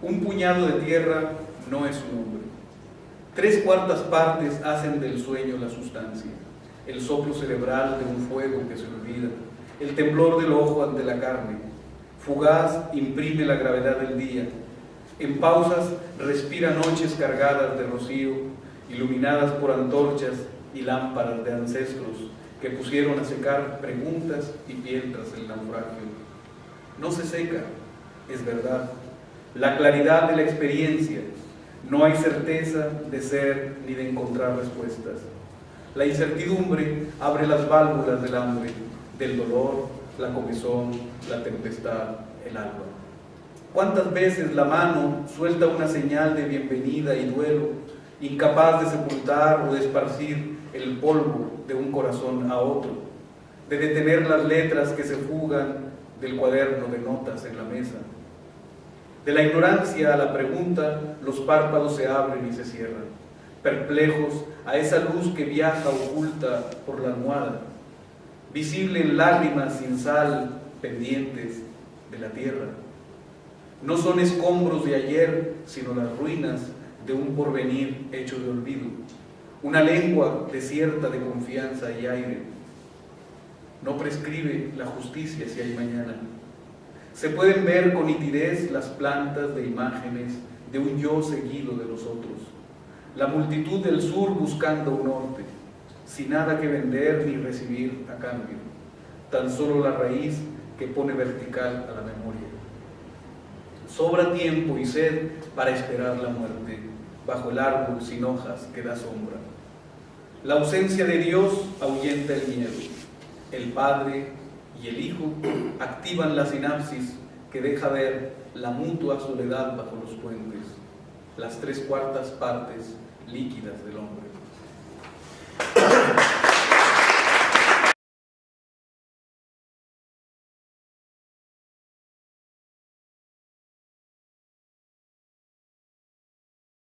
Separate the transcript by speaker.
Speaker 1: Un puñado de tierra no es un hombre. Tres cuartas partes hacen del sueño la sustancia, el soplo cerebral de un fuego que se olvida, el temblor del ojo ante la carne, fugaz imprime la gravedad del día, en pausas respira noches cargadas de rocío, iluminadas por antorchas y lámparas de ancestros que pusieron a secar preguntas y piedras el naufragio. No se seca, es verdad, la claridad de la experiencia, no hay certeza de ser ni de encontrar respuestas. La incertidumbre abre las válvulas del hambre, del dolor, la comezón, la tempestad, el alba. ¿Cuántas veces la mano suelta una señal de bienvenida y duelo, incapaz de sepultar o de esparcir el polvo de un corazón a otro, de detener las letras que se fugan del cuaderno de notas en la mesa? De la ignorancia a la pregunta, los párpados se abren y se cierran, perplejos a esa luz que viaja oculta por la almohada, visible en lágrimas sin sal pendientes de la tierra. No son escombros de ayer, sino las ruinas de un porvenir hecho de olvido. Una lengua desierta de confianza y aire. No prescribe la justicia si hay mañana. Se pueden ver con nitidez las plantas de imágenes de un yo seguido de los otros. La multitud del sur buscando un norte, sin nada que vender ni recibir a cambio. Tan solo la raíz que pone vertical a la memoria. Sobra tiempo y sed para esperar la muerte, bajo el árbol sin hojas que da sombra. La ausencia de Dios ahuyenta el miedo. El Padre y el Hijo activan la sinapsis que deja ver la mutua soledad bajo los puentes, las tres cuartas partes líquidas del hombre.